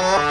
Bye.